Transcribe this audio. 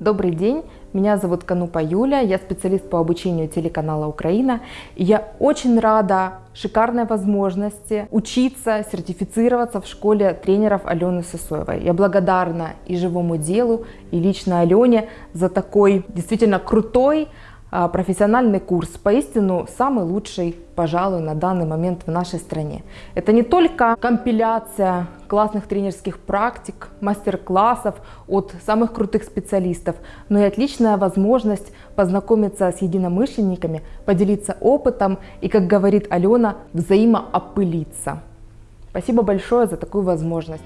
Добрый день, меня зовут Канупа Юля, я специалист по обучению телеканала Украина. И я очень рада шикарной возможности учиться, сертифицироваться в школе тренеров Алены Сосоевой. Я благодарна и живому делу, и лично Алене за такой действительно крутой профессиональный курс, поистину самый лучший, пожалуй, на данный момент в нашей стране. Это не только компиляция классных тренерских практик, мастер-классов от самых крутых специалистов, но и отличная возможность познакомиться с единомышленниками, поделиться опытом и, как говорит Алена, взаимоопылиться. Спасибо большое за такую возможность.